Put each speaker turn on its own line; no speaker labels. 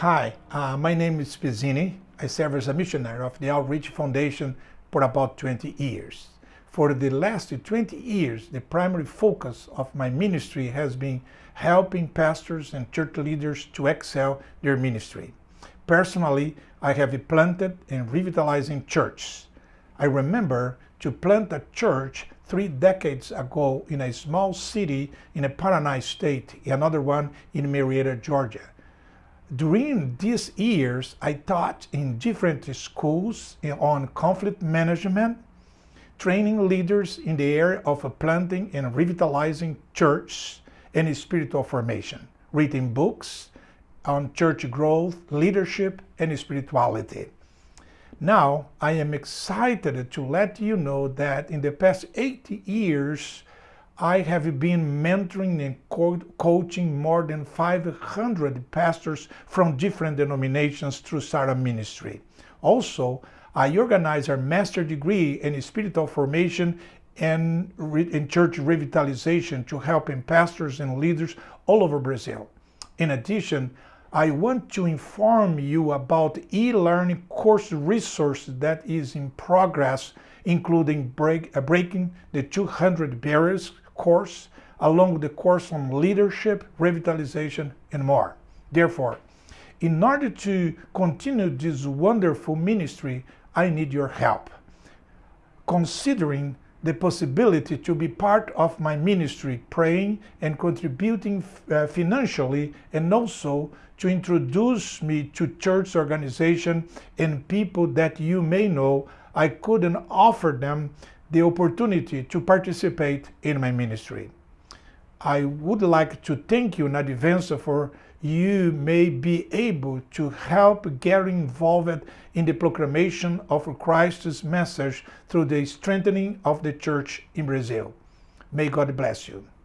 Hi, uh, my name is Pizzini. I serve as a missionary of the Outreach Foundation for about 20 years. For the last 20 years, the primary focus of my ministry has been helping pastors and church leaders to excel their ministry. Personally, I have planted and revitalizing churches. I remember to plant a church three decades ago in a small city in a Paraná state, another one in Marietta, Georgia. During these years, I taught in different schools on conflict management, training leaders in the area of planting and revitalizing church and spiritual formation, reading books on church growth, leadership, and spirituality. Now, I am excited to let you know that in the past 80 years, I have been mentoring and co coaching more than 500 pastors from different denominations through Sarah Ministry. Also, I organize a master degree in spiritual formation and in church revitalization to help pastors and leaders all over Brazil. In addition, I want to inform you about e-learning course resources that is in progress, including break, uh, Breaking the 200 Barriers course, along with the course on leadership, revitalization, and more. Therefore, in order to continue this wonderful ministry, I need your help. Considering the possibility to be part of my ministry, praying and contributing uh, financially, and also to introduce me to church organization and people that you may know, I couldn't offer them the opportunity to participate in my ministry. I would like to thank you in advance for you may be able to help get involved in the proclamation of Christ's message through the strengthening of the church in Brazil. May God bless you.